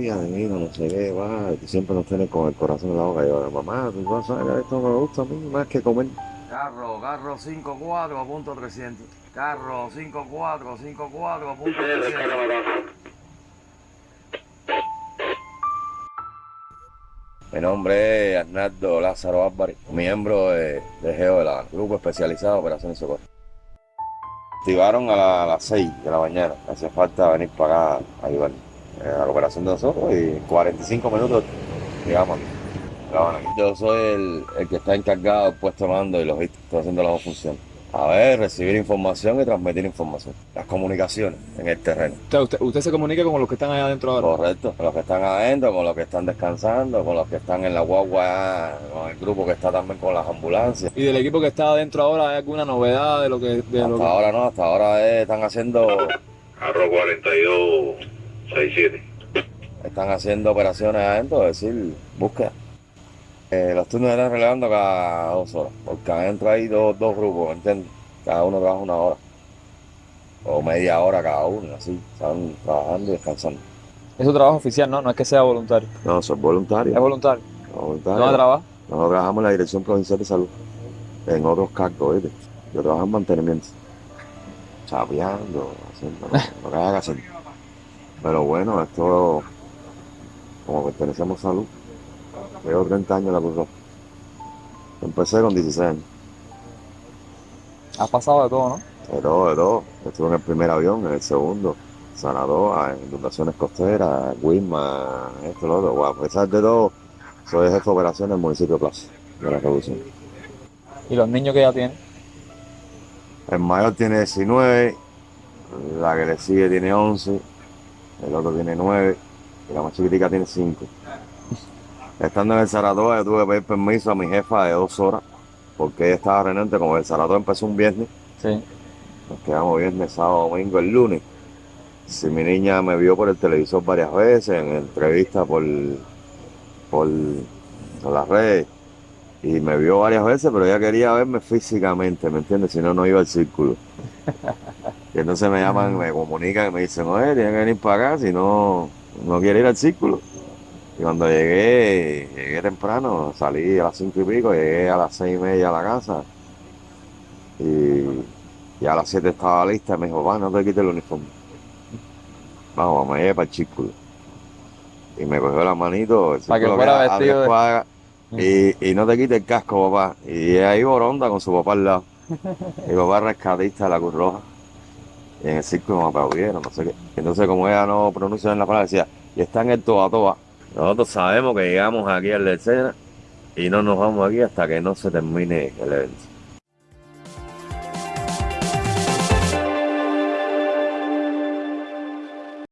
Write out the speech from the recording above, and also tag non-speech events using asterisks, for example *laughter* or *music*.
cuida de mí, no sé qué, va, y siempre nos tiene con el corazón en la boca. Y yo, mamá, tú vas a ver, esto me gusta a mí más que comer. Carro, carro 54 punto 300. Carro 54, 54 punto 300. Mi nombre es Arnaldo Lázaro Álvarez, miembro de, de GEO, de la Grupo Especializado de Operaciones de Socorro. Activaron a, la- a las 6 de la mañana, hacía falta venir para acá a ayudar eh, eh, a la operación de nosotros y 45 minutos llegamos aquí. Yo soy el, el, que está encargado del puesto de mando y logística. Estoy haciendo las dos funciones. A ver, recibir información y transmitir información. Las comunicaciones en el terreno. Usted, usted, se comunica con los que están allá adentro ahora. Correcto, con los que están adentro, con los que están descansando, con los que están en la guagua, con el grupo que está también con las ambulancias. ¿Y del equipo que está adentro ahora hay alguna novedad de lo que.? De hasta lo que... ahora no, hasta ahora eh, están haciendo. Arro 42 6-7. Están haciendo operaciones adentro, es decir, búsqueda. Eh, los turnos están relevando cada dos horas, porque adentro hay dos, dos grupos, ¿entiendes? Cada uno trabaja una hora, o media hora cada uno, así, están trabajando y descansando. Es un trabajo oficial, ¿no? No es que sea voluntario. No, eso es voluntario. Es voluntario. No, voluntario. ¿No trabajar? Nosotros trabajamos en la Dirección Provincial de Salud, en otros cargos, ¿viste? Yo trabajo en mantenimiento, chapeando, haciendo lo que haga que hacer. Pero bueno, esto, como pertenecemos a salud, llevo 30 años en la Cruz Roja. Empecé con 16 años, Has pasado de todo, ¿no? de todo, de todo. Estuve en el primer avión, en el segundo, Zanadoa, inundaciones costeras, Wisma, esto, lo otro. Bueno, a pesar de todo, soy jefe de operaciones del municipio de Plaza, de la Revolución. Y los niños que ya tienen. El mayor tiene 19, la que le sigue tiene 11, el otro tiene 9 y la más chiquitica tiene 5. Estando en el Saratoga, yo tuve que pedir permiso a mi jefa de dos horas porque ella estaba renente. Como el Saratoga empezó un viernes, Sí. nos quedamos viernes, sábado, domingo, el lunes. Si mi niña me vio por el televisor varias veces, en entrevistas por, por, por las redes, y me vio varias veces, pero ella quería verme físicamente, ¿me entiendes? Si no, no iba al círculo. *laughs* Y entonces me llaman, me comunican y me dicen, oye, tiene que venir para acá, si no, no quiere ir al círculo. Y cuando llegué, llegué temprano, salí a las cinco y pico, llegué a las seis y media a la casa. Y, y a las siete estaba lista y me dijo, va, no te quites el uniforme. Vamos, me llevé para el círculo. Y me cogió la manito, el Para que fuera era a vestido de- cuadras, y, y no te quites el casco, papá. Y ahí Boronda con su papá al lado. *laughs* Mi papá es rescatista de la Cruz Roja. En el circo me aplaudieron, no sé qué. Entonces, como ella no pronuncia bien la palabra, decía, y está en el toa toa. Nosotros sabemos que llegamos aquí al de escena y no nos vamos aquí hasta que no se termine el evento.